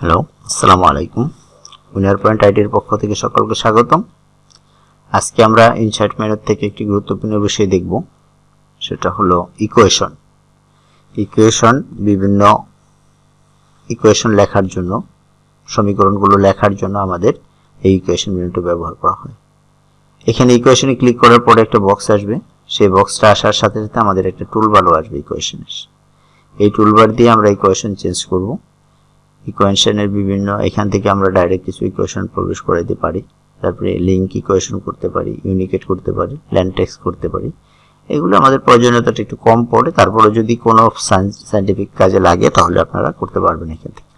Hello আসসালামু আলাইকুম winner point আইডির পক্ষ থেকে সকলকে স্বাগতম। আজকে আমরা ইনসাইট মেনুর থেকে একটি গুরুত্বপূর্ণ বিষয় দেখব, সেটা হলো ইকুয়েশন ইকুয়েশন বিভিন্ন ইকুয়েশন লেখার জন্য, সমীকরণগুলো লেখার জন্য আমাদের এই ইকুয়েশন মেনুটি ব্যবহার করা হয়। এখানে ইকুয়েশনে ক্লিক করার পরে একটা বক্স আসবে। সেই বক্সটা আসার সাথে সাথে আমাদের একটা টুলবারও আসবে ইকুয়েশনের এই টুলবার দিয়ে আমরা ইকুয়েশন চেঞ্জ করব। ইকুয়েশনের বিভিন্ন, এখান থেকে আমরা ডাইরেক্ট কিছু ইকুয়েশন প্রবেশ করে দিতে পারি। তারপরে লিঙ্ক ইকুয়েশন করতে পারি ইউনিকেট করতে পারি ল্যান্ডটেক্স করতে পারি। এগুলো আমাদের প্রয়োজনীয়তাটা একটু কম পড়ে তারপরে যদি কোনো সাইন্টিফিক কাজে লাগে, তাহলে আপনারা করতে পারবেন এখান থেকে।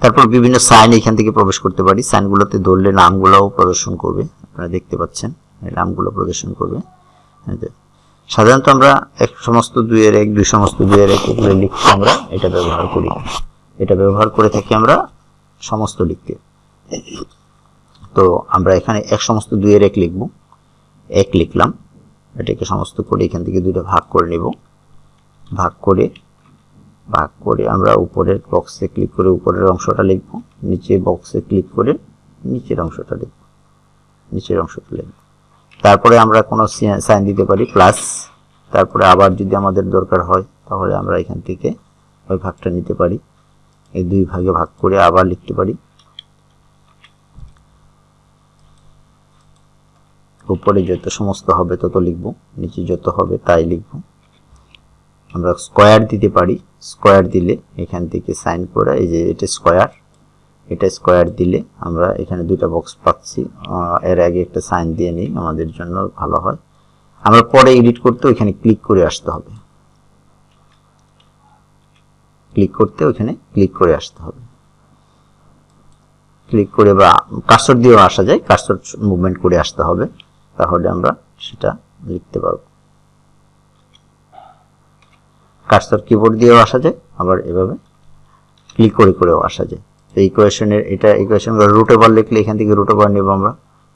তারপর বিভিন্ন সাইন এখান থেকে প্রবেশ করতে পারি। সাইনগুলোতে ধরলে নামগুলোও প্রদর্শন করবে, আপনারা দেখতে পাচ্ছেন। নামগুলো প্রদর্শন করবে। সাধারণত আমরা এক সমস্ত দুইয়ের এক, দুই সমস্ত দুইয়ের এক এগুলো লিখতে আমরা এটা ব্যবহার করি। এটা ব্যবহার করে থাকি আমরা সমস্ত লিখতে। তো আমরা এখানে এক সমস্ত দুইয়ের এক লিখব। এক লিখলাম, এটাকে সমস্ত করে এখান থেকে দুইটা ভাগ করে নেব। ভাগ করে ভাগ করে আমরা উপরের বক্সে ক্লিক করে উপরের অংশটা লিখব নিচে বক্সে ক্লিক করে নিচের অংশটা লিখব, নিচের অংশটা লিখব। তারপরে আমরা কোনো সাইন দিতে পারি প্লাস তারপরে আবার যদি আমাদের দরকার হয়, তাহলে আমরা এখান থেকে ওই ভাগটা নিতে পারি। এই দুই ভাগে ভাগ করে আবার লিখতে পারি। উপরে যত সমস্ত হবে তত লিখব, নিচে যত হবে তাই লিখব। আমরা স্কোয়ার দিতে পারি। স্কোয়ার দিলে এখান থেকে সাইন করে এই যে এটা স্কোয়ার এটা স্কোয়ার দিলে আমরা এখানে দুইটা বক্স পাচ্ছি। এর আগে একটা সাইন দিয়ে নিই, আমাদের জন্য ভালো হয়। আমরা পরে এডিট করতে ওইখানে ক্লিক করে আসতে হবে। ক্লিক করতে ওইখানে ক্লিক করে আসতে হবে। ক্লিক করে বা কার্সর দিয়েও আসা যায় কার্সর মুভমেন্ট করে আসতে হবে, তাহলে আমরা সেটা লিখতে পারব। কার্সর কিবোর্ড দিয়েও আসা যায়, আবার এভাবে ক্লিক করে করেও আসা যায়। তো ইকুয়েশনের এটা ইকুয়েশন রুট ওভার লিখলে এখান থেকে রুট ওভার নেব আমরা।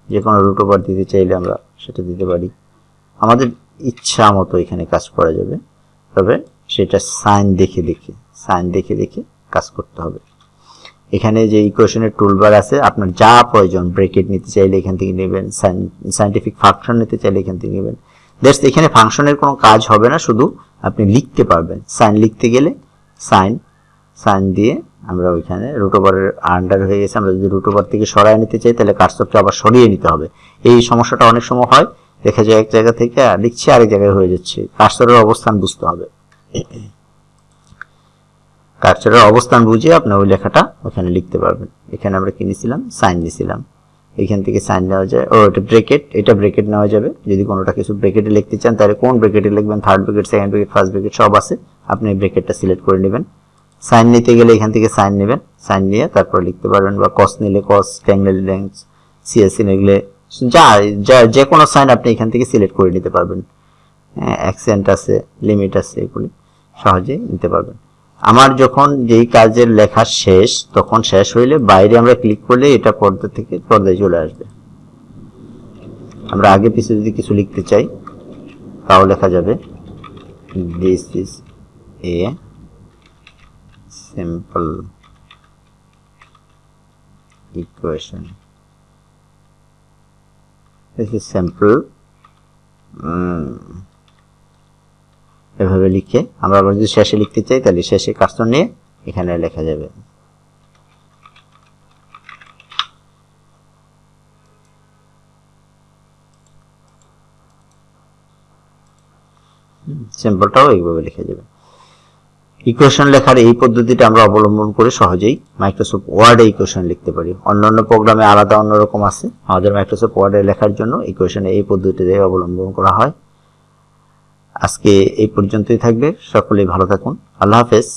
যে কোনো রুট ওভার দিতে চাইলে আমরা সেটা দিতে পারি। আমাদের ইচ্ছা মতো এখানে কাজ করা যাবে। তবে সেটা সাইন দেখে দেখে, সাইন দেখে দেখে কাজ করতে হবে। এখানে যে ইকুয়েশনের টুলবার আছে, আপনার যা প্রয়োজন ব্রেকেট নিতে চাইলে এখান থেকে নেবেন সাইন্টিফিক ফাংশন নিতে চাইলে এখান থেকে নেবেন। দ্যাটস এখানে ফাংশনের কোনো কাজ হবে না, শুধু আপনি লিখতে পারবেন। সাইন লিখতে গেলে সাইন সাইন দিয়ে আমরা ওইখানে রুটোবারের আন্ডার হয়ে গেছে। আমরা যদি রুটোবার থেকে সরাই নিতে চাই, তাহলে কার্সরটা আবার সরিয়ে নিতে হবে। এই সমস্যাটা অনেক সময় হয়, দেখা যায় এক জায়গা থেকে লিখছি, আরেক জায়গায় হয়ে যাচ্ছে। কার্সরের অবস্থান বুঝতে হবে। কার্সরের অবস্থান বুঝে আপনি ওই লেখাটা ওখানে লিখতে পারবেন। এখানে আমরা কিনেছিলাম সাইন দিয়েছিলাম এখান থেকে সাইন নেওয়া যায়। ও, এটা ব্রেকেট। এটা ব্রেকেট নেওয়া যাবে। যদি কোনোটা কিছু ব্রেকেটে লিখতে চান, তাহলে কোন ব্রেকেটে লিখবেন? Third bracket, second bracket, first bracket, সব আছে। আপনি ব্রেকেটটা সিলেক্ট করে নেবেন। সাইন নিতে গেলে এখান থেকে সাইন নেবেন। সাইন নিয়ে তারপর লিখতে পারবেন বা কস নিলে কস ট্যাং নিলে ট্যাং সিএসসি নিলে যা যা যে কোনো সাইন আপনি এখান থেকে সিলেক্ট করে নিতে পারবেন। অ্যাকসেন্ট আছে লিমিট আছে এগুলি। সহজেই নিতে পারবেন। আমার যখন যেই কাজের লেখা শেষ, তখন শেষ হইলে বাইরে আমরা ক্লিক করলে এটা পর্দা থেকে পর্দায় চলে আসবে। আমরা আগে পিছিয়ে যদি কিছু লিখতে চাই, তাও লেখা যাবে this is a simple equation. This is simple এভাবে লিখে, আমরা আবার যদি শেষে লিখতে চাই, তাহলে শেষে কাস্টম নিয়ে এখানে লেখা যাবে। সিম্পলটাও এইভাবে লিখে যাবে। ইকুয়েশন লেখার এই পদ্ধতিটা আমরা অবলম্বন করে সহজেই মাইক্রোসফট ওয়ার্ডে ইকুয়েশন লিখতে পারি। অন্যান্য প্রোগ্রামে আলাদা অন্যরকম আছে। আমাদের মাইক্রোসফট ওয়ার্ডে লেখার জন্য ইকুয়েশনে এই পদ্ধতিতে অবলম্বন করা হয়। আজকে এই পর্যন্তই থাকবে। সকলেই ভালো থাকুন। আল্লাহ হাফেজ।